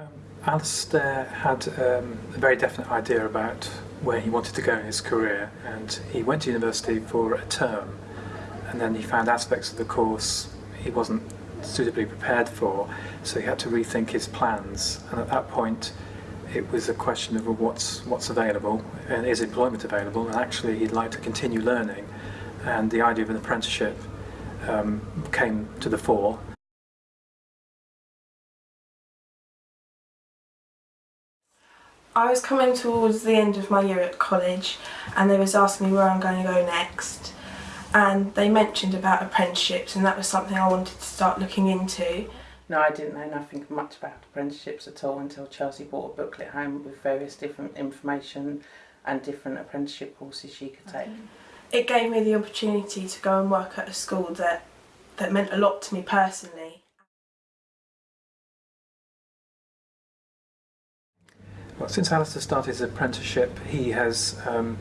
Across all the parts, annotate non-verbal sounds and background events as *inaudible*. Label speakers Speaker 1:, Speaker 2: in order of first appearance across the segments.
Speaker 1: Um, Alistair had um, a very definite idea about where he wanted to go in his career and he went to university for a term and then he found aspects of the course he wasn't suitably prepared for so he had to rethink his plans. And at that point it was a question of what's what's available and is employment available? And actually he'd like to continue learning and the idea of an apprenticeship um, came to the fore
Speaker 2: I was coming towards the end of my year at college and they was asking me where I'm going to go next and they mentioned about apprenticeships and that was something I wanted to start looking into.
Speaker 3: No, I didn't know nothing much about apprenticeships at all until Chelsea bought a booklet home with various different information and different apprenticeship courses she could take.
Speaker 2: It gave me the opportunity to go and work at a school that, that meant a lot to me personally.
Speaker 1: Well, since Alistair started his apprenticeship, he has um,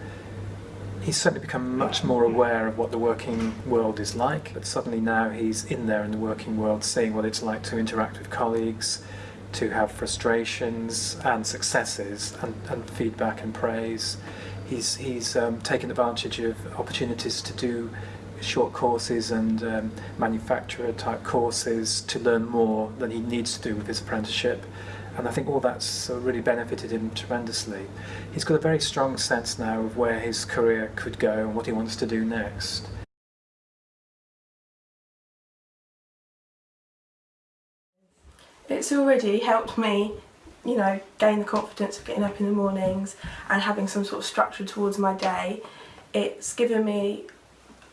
Speaker 1: he's certainly become much more aware of what the working world is like. But suddenly now he's in there in the working world, seeing what it's like to interact with colleagues, to have frustrations and successes, and, and feedback and praise. He's he's um, taken advantage of opportunities to do short courses and um, manufacturer type courses to learn more than he needs to do with his apprenticeship and I think all that's uh, really benefited him tremendously. He's got a very strong sense now of where his career could go and what he wants to do next.
Speaker 2: It's already helped me, you know, gain the confidence of getting up in the mornings and having some sort of structure towards my day. It's given me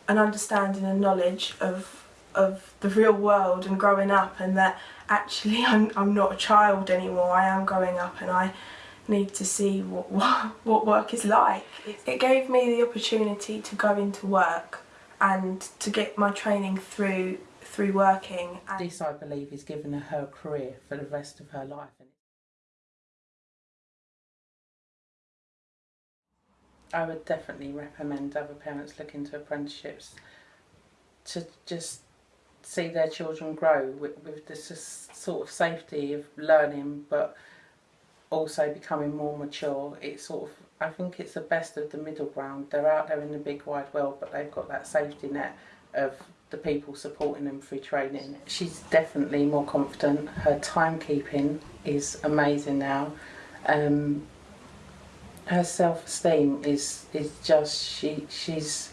Speaker 2: an understanding and knowledge of of the real world and growing up and that actually *laughs* I'm, I'm not a child anymore, I am growing up and I need to see what, what, what work is like. It gave me the opportunity to go into work and to get my training through through working.
Speaker 3: This I believe is given her her career for the rest of her life. I would definitely recommend other parents look into apprenticeships to just see their children grow with, with this sort of safety of learning but also becoming more mature. It's sort of, I think it's the best of the middle ground. They're out there in the big wide world but they've got that safety net of the people supporting them through training. She's definitely more confident. Her timekeeping is amazing now. Um, her self-esteem is is just she she's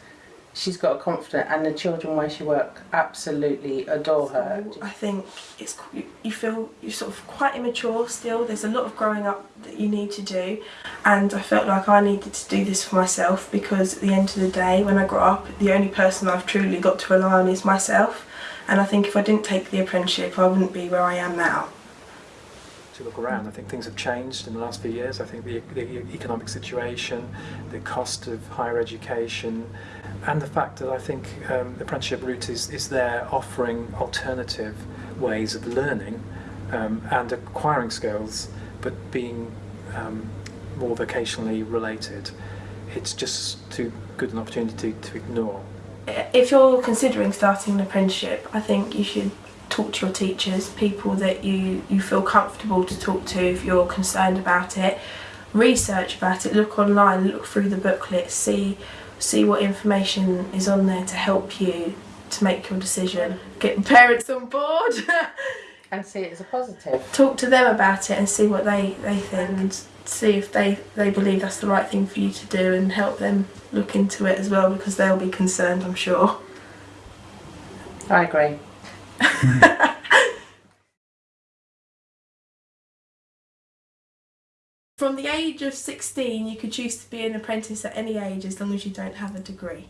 Speaker 3: she's got a confidence and the children where she works absolutely adore her.
Speaker 2: I think it's you feel you're sort of quite immature still. There's a lot of growing up that you need to do. And I felt like I needed to do this for myself because at the end of the day when I grow up the only person I've truly got to rely on is myself. And I think if I didn't take the apprenticeship I wouldn't be where I am now
Speaker 1: to look around. I think things have changed in the last few years. I think the, the, economic situation, the cost of higher education, and the fact that I think um, the apprenticeship route is, is there offering alternative ways of learning um, and acquiring skills, but being um, more vocationally related. It's just too good an opportunity to ignore.
Speaker 2: If you're considering starting an apprenticeship, I think you should talk to your teachers, people that you, you feel comfortable to talk to if you're concerned about it. Research about it, look online, look through the booklet, see, see what information is on there to help you to make your decision. Get *laughs* parents on board. *laughs*
Speaker 3: and see it as a positive.
Speaker 2: Talk to them about it and see what they, they think and see if they, they believe that's the right thing for you to do and help them look into it as well because they'll be concerned I'm sure.
Speaker 3: I agree.
Speaker 2: From the age of 16 you could choose to be an apprentice at any age as long as you don't have a degree.